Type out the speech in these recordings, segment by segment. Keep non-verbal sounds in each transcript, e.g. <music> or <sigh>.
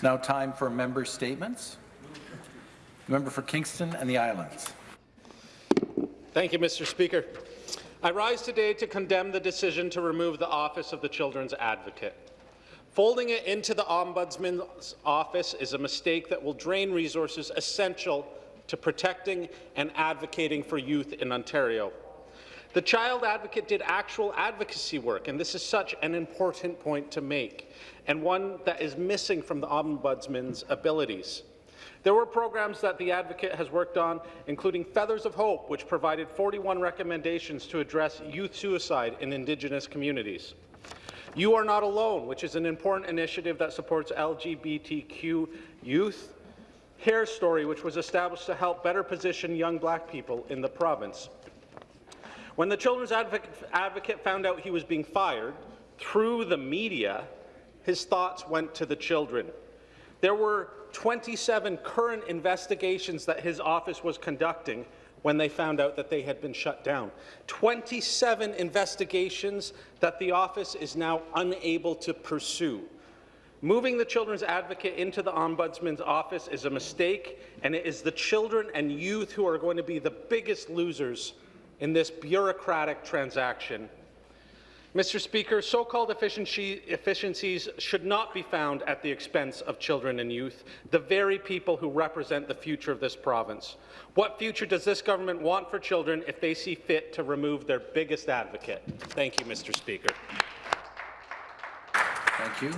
It's now time for member statements. The member for Kingston and the Islands. Thank you, Mr. Speaker. I rise today to condemn the decision to remove the Office of the Children's Advocate. Folding it into the Ombudsman's office is a mistake that will drain resources essential to protecting and advocating for youth in Ontario. The Child Advocate did actual advocacy work, and this is such an important point to make, and one that is missing from the Ombudsman's abilities. There were programs that the Advocate has worked on, including Feathers of Hope, which provided 41 recommendations to address youth suicide in Indigenous communities. You Are Not Alone, which is an important initiative that supports LGBTQ youth. Hair Story, which was established to help better position young black people in the province. When the Children's Advocate found out he was being fired through the media, his thoughts went to the children. There were 27 current investigations that his office was conducting when they found out that they had been shut down. 27 investigations that the office is now unable to pursue. Moving the Children's Advocate into the Ombudsman's office is a mistake, and it is the children and youth who are going to be the biggest losers in this bureaucratic transaction Mr. Speaker, so-called efficiency, efficiencies should not be found at the expense of children and youth, the very people who represent the future of this province. What future does this government want for children if they see fit to remove their biggest advocate? Thank you, Mr. Speaker. Thank you.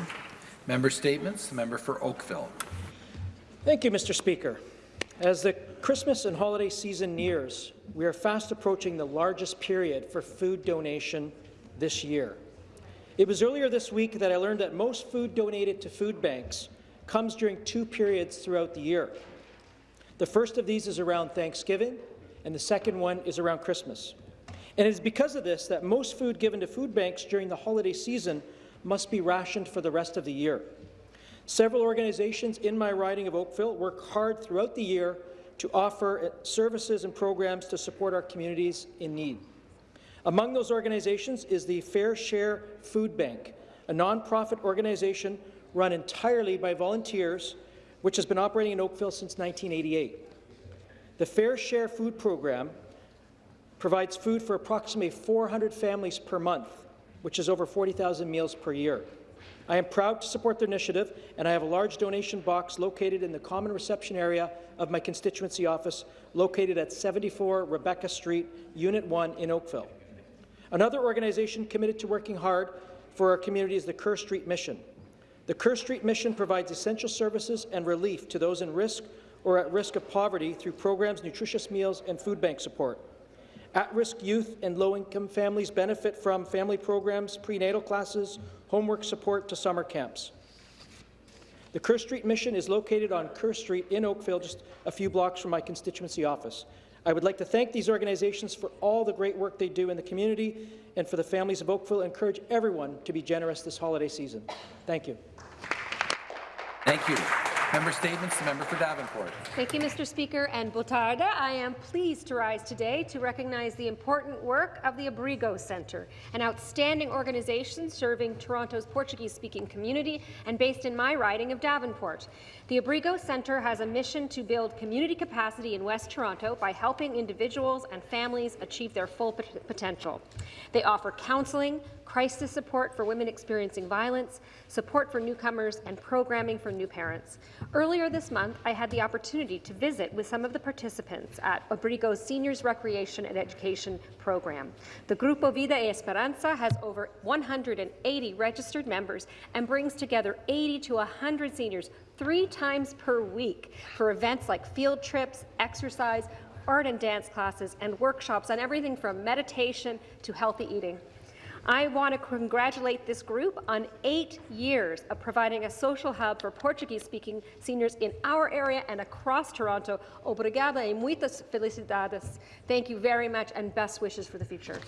Member statements. The member for Oakville. Thank you, Mr. Speaker. As the Christmas and holiday season nears, we are fast approaching the largest period for food donation this year. It was earlier this week that I learned that most food donated to food banks comes during two periods throughout the year. The first of these is around Thanksgiving, and the second one is around Christmas. And it is because of this that most food given to food banks during the holiday season must be rationed for the rest of the year. Several organizations in my riding of Oakville work hard throughout the year to offer services and programs to support our communities in need. Among those organizations is the Fair Share Food Bank, a nonprofit organization run entirely by volunteers, which has been operating in Oakville since 1988. The Fair Share Food Program provides food for approximately 400 families per month, which is over 40,000 meals per year. I am proud to support their initiative, and I have a large donation box located in the common reception area of my constituency office, located at 74 Rebecca Street, Unit 1 in Oakville. Another organization committed to working hard for our community is the Kerr Street Mission. The Kerr Street Mission provides essential services and relief to those in risk or at risk of poverty through programs, nutritious meals, and food bank support. At-risk youth and low-income families benefit from family programs, prenatal classes, homework support to summer camps. The Kerr Street Mission is located on Kerr Street in Oakville, just a few blocks from my constituency office. I would like to thank these organizations for all the great work they do in the community and for the families of Oakville encourage everyone to be generous this holiday season. Thank you. Thank you. Member statements. The member for Davenport. Thank you, Mr. Speaker, and Botarda. I am pleased to rise today to recognize the important work of the Abrigo Centre, an outstanding organization serving Toronto's Portuguese-speaking community and based in my riding of Davenport. The Abrigo Centre has a mission to build community capacity in West Toronto by helping individuals and families achieve their full potential. They offer counselling, crisis support for women experiencing violence, support for newcomers, and programming for new parents. Earlier this month, I had the opportunity to visit with some of the participants at Abrigo's Seniors Recreation and Education program. The Grupo Vida Esperanza has over 180 registered members and brings together 80 to 100 seniors three times per week for events like field trips, exercise, art and dance classes, and workshops on everything from meditation to healthy eating. I want to congratulate this group on eight years of providing a social hub for Portuguese-speaking seniors in our area and across Toronto. Obrigada e muitas felicidades. Thank you very much and best wishes for the future.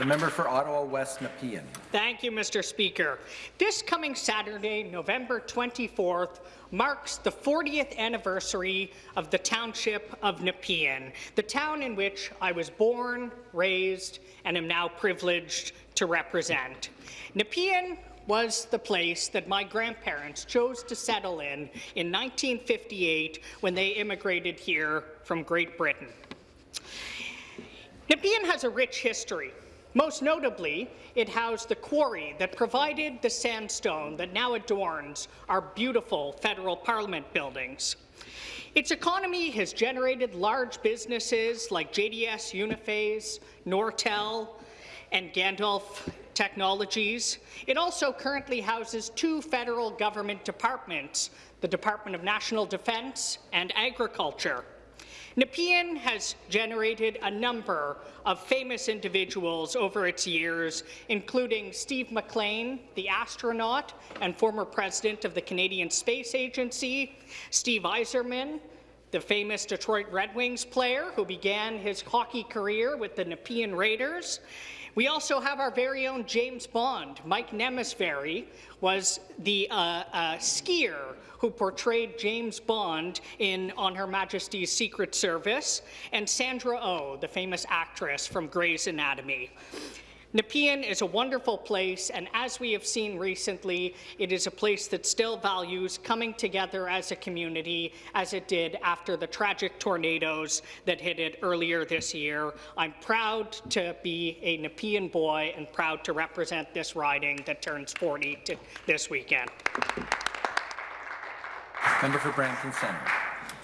The member for Ottawa West Nepean. Thank you, Mr. Speaker. This coming Saturday, November 24th, marks the 40th anniversary of the township of Nepean, the town in which I was born, raised, and am now privileged to represent. Nepean was the place that my grandparents chose to settle in in 1958 when they immigrated here from Great Britain. Nepean has a rich history. Most notably, it housed the quarry that provided the sandstone that now adorns our beautiful federal parliament buildings. Its economy has generated large businesses like JDS Uniphase, Nortel, and Gandalf Technologies. It also currently houses two federal government departments, the Department of National Defence and Agriculture. Nepean has generated a number of famous individuals over its years, including Steve MacLean, the astronaut and former president of the Canadian Space Agency, Steve Yzerman, the famous Detroit Red Wings player who began his hockey career with the Nepean Raiders, we also have our very own James Bond. Mike Nemesvary was the uh, uh, skier who portrayed James Bond in On Her Majesty's Secret Service, and Sandra Oh, the famous actress from Grey's Anatomy. Nepean is a wonderful place, and as we have seen recently, it is a place that still values coming together as a community as it did after the tragic tornadoes that hit it earlier this year. I'm proud to be a Nepean boy and proud to represent this riding that turns 40 this weekend. Member for Brampton Centre.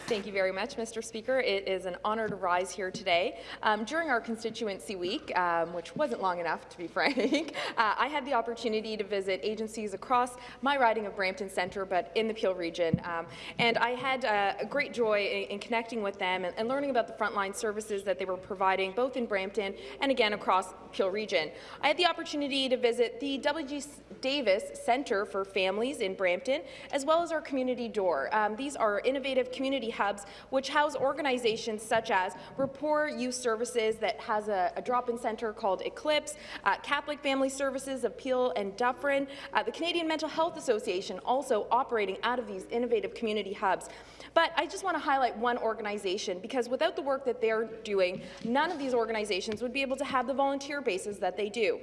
Thank you very much, Mr. Speaker. It is an honour to rise here today. Um, during our constituency week, um, which wasn't long enough, to be <laughs> frank, uh, I had the opportunity to visit agencies across my riding of Brampton Centre, but in the Peel region. Um, and I had uh, a great joy in, in connecting with them and, and, learning about the frontline services that they were providing, both in Brampton and again across Peel region. I had the opportunity to visit the W.G. Davis Centre for Families in Brampton, as well as our community door. Um, these are innovative community hubs which house organizations such as Rapport Youth Services that has a, a drop-in centre called Eclipse, uh, Catholic Family Services of Peel and Dufferin, uh, the Canadian Mental Health Association also operating out of these innovative community hubs. But I just want to highlight one organization because without the work that they're doing, none of these organizations would be able to have the volunteer bases that they do.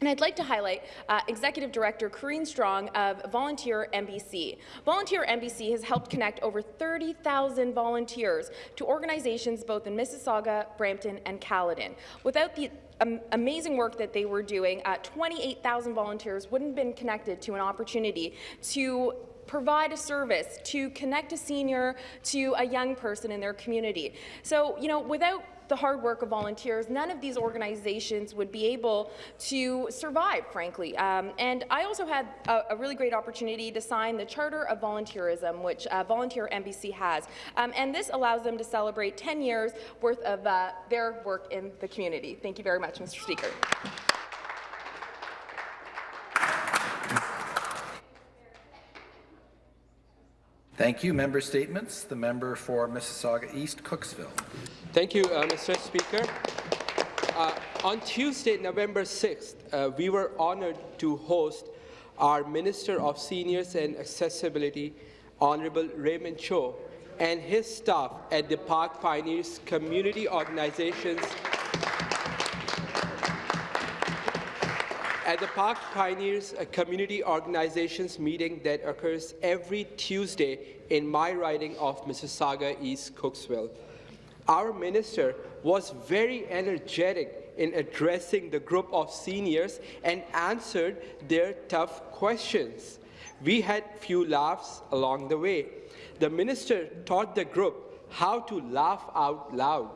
And I'd like to highlight uh, Executive Director Corrine Strong of Volunteer MBC. Volunteer MBC has helped connect over 30,000 volunteers to organizations both in Mississauga, Brampton, and Caledon. Without the amazing work that they were doing, uh, 28,000 volunteers wouldn't have been connected to an opportunity to provide a service, to connect a senior to a young person in their community. So, you know, without the hard work of volunteers, none of these organizations would be able to survive, frankly. Um, and I also had a, a, really great opportunity to sign the Charter of Volunteerism, which uh, Volunteer MBC has. Um, and this allows them to celebrate 10 years worth of uh, their work in the community. Thank you very much, Mr. Speaker. Thank you. Member statements. The member for Mississauga East, Cooksville. Thank you, uh, Mr. Speaker. Uh, on Tuesday, November 6th, uh, we were honored to host our Minister of Seniors and Accessibility, Honorable Raymond Cho, and his staff at the Park Pioneers Community Organizations at the Park Pioneers a Community Organizations meeting that occurs every Tuesday in my riding of Mississauga East Cooksville. Our minister was very energetic in addressing the group of seniors and answered their tough questions. We had few laughs along the way. The minister taught the group how to laugh out loud,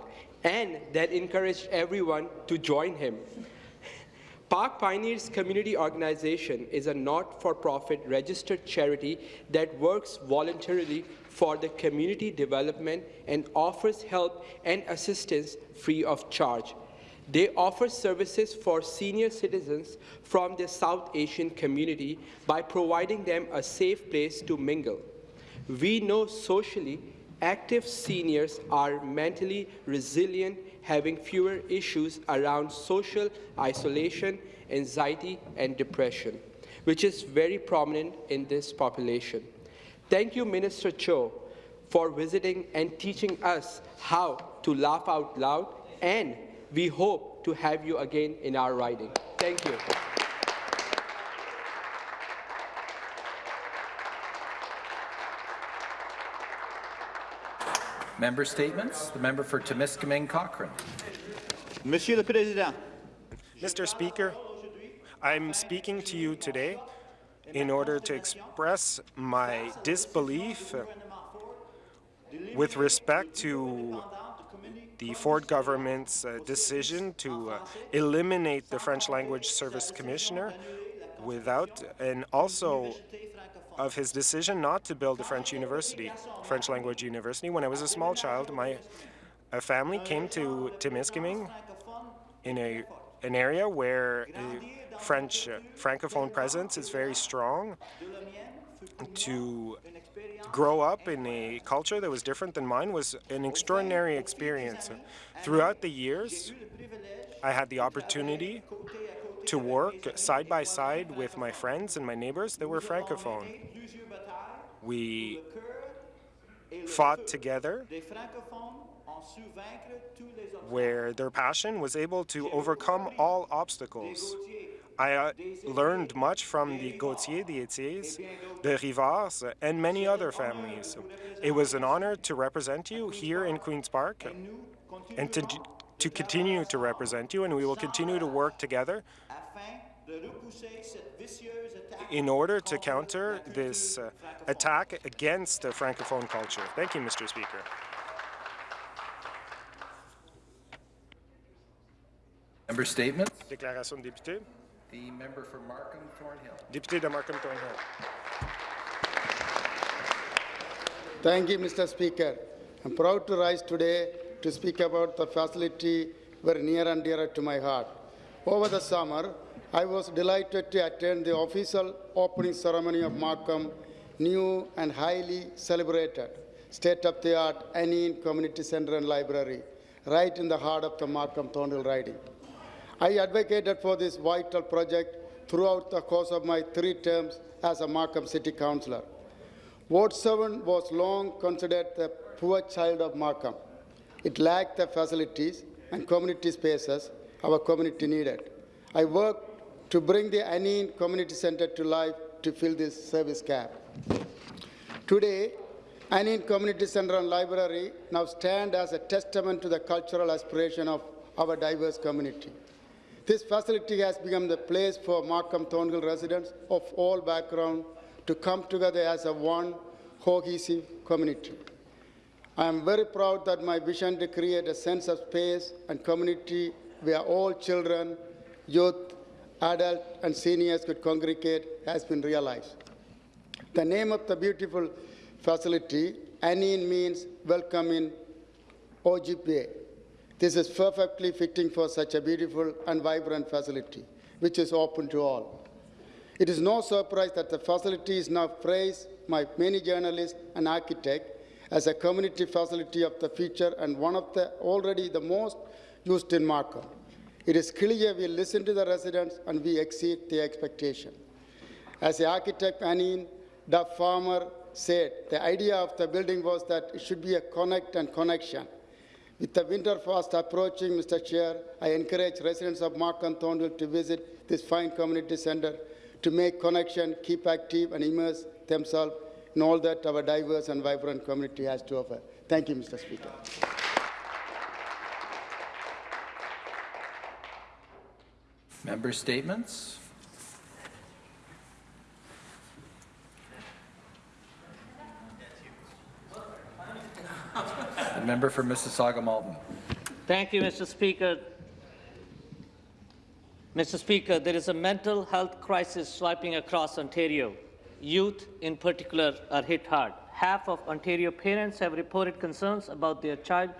and that encouraged everyone to join him. Park Pioneers Community Organization is a not-for-profit registered charity that works voluntarily for the community development and offers help and assistance free of charge. They offer services for senior citizens from the South Asian community by providing them a safe place to mingle. We know socially active seniors are mentally resilient, having fewer issues around social isolation, anxiety, and depression, which is very prominent in this population. Thank you, Minister Cho, for visiting and teaching us how to laugh out loud, and we hope to have you again in our riding. Thank you. Member statements. The member for Timiskaming Cochrane. Monsieur le Président, Mr. Speaker, I'm speaking to you today in order to express my disbelief with respect to the Ford government's uh, decision to uh, eliminate the French language service commissioner without, and also of his decision not to build a French university, French language university. When I was a small child, my family came to Timiskaming in a an area where French uh, francophone presence is very strong. To grow up in a culture that was different than mine was an extraordinary experience. Throughout the years, I had the opportunity to work side by side with my friends and my neighbors that were francophone. We fought together where their passion was able to overcome all obstacles. I uh, learned much from the Gauthier, the Etiers, the Rivards, and many other families. It was an honor to represent you here in Queen's Park and to, to continue to represent you, and we will continue to work together in order to counter this uh, attack against the Francophone culture. Thank you, Mr. Speaker. Member statements. Déclaration de député. The member for Markham Thornhill. Député de Markham Thornhill. Thank you, Mr. Speaker. I'm proud to rise today to speak about the facility very near and dear to my heart. Over the summer, I was delighted to attend the official opening ceremony of Markham new and highly celebrated state-of-the-art Aaniin Community Center and Library, right in the heart of the Markham Thornhill riding. I advocated for this vital project throughout the course of my three terms as a Markham City Councillor. Ward 7 was long considered the poor child of Markham. It lacked the facilities and community spaces our community needed. I worked to bring the Aaniin Community Center to life to fill this service gap. Today, Aaniin Community Center and Library now stand as a testament to the cultural aspiration of our diverse community. This facility has become the place for Markham Thornhill residents of all backgrounds to come together as a one cohesive community. I am very proud that my vision to create a sense of space and community where all children, youth, adults, and seniors could congregate has been realized. The name of the beautiful facility, Aaniin means welcome in Ojibwe. This is perfectly fitting for such a beautiful and vibrant facility, which is open to all. It is no surprise that the facility is now praised by many journalists and architects as a community facility of the future and one of the already the most used in Markham. It is clear we listen to the residents and we exceed their expectation. As the architect Anine Duff Farmer said, the idea of the building was that it should be a connect and connection. With the winter fast approaching, Mr. Chair, I encourage residents of Markham Thornhill to visit this fine community center to make connection, keep active, and immerse themselves in all that our diverse and vibrant community has to offer. Thank you, Mr. Speaker. Member statements. The member for Mississauga Malton. Thank you, Mr. Speaker. Mr. Speaker, there is a mental health crisis swiping across Ontario. Youth, in particular, are hit hard. Half of Ontario parents have reported concerns about their child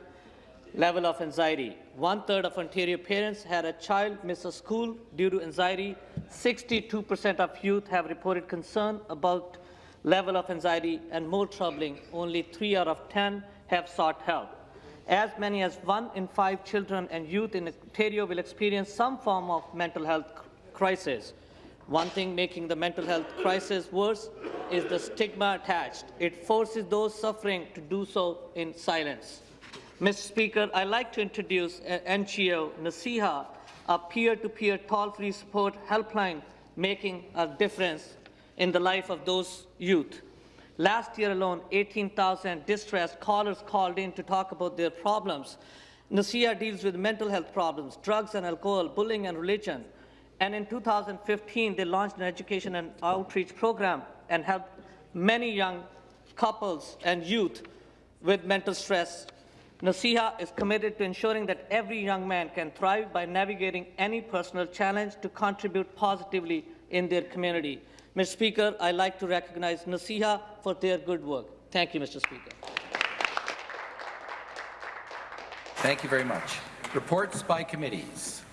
level of anxiety. One-third of Ontario parents had a child miss a school due to anxiety. 62% of youth have reported concern about level of anxiety, and more troubling, only 3 out of 10 have sought help. As many as one in five children and youth in Ontario will experience some form of mental health crisis. One thing making the mental health crisis worse is the stigma attached. It forces those suffering to do so in silence. Mr. Speaker, I'd like to introduce uh, NGO Naseeha, a peer-to-peer toll-free support helpline making a difference in the life of those youth. Last year alone, 18,000 distressed callers called in to talk about their problems. Naseeha deals with mental health problems, drugs and alcohol, bullying and religion. And in 2015, they launched an education and outreach program and helped many young couples and youth with mental stress. Naseeha is committed to ensuring that every young man can thrive by navigating any personal challenge to contribute positively in their community. Mr. Speaker, I'd like to recognize Naseeha for their good work. Thank you, Mr. Speaker. Thank you very much. Reports by committees.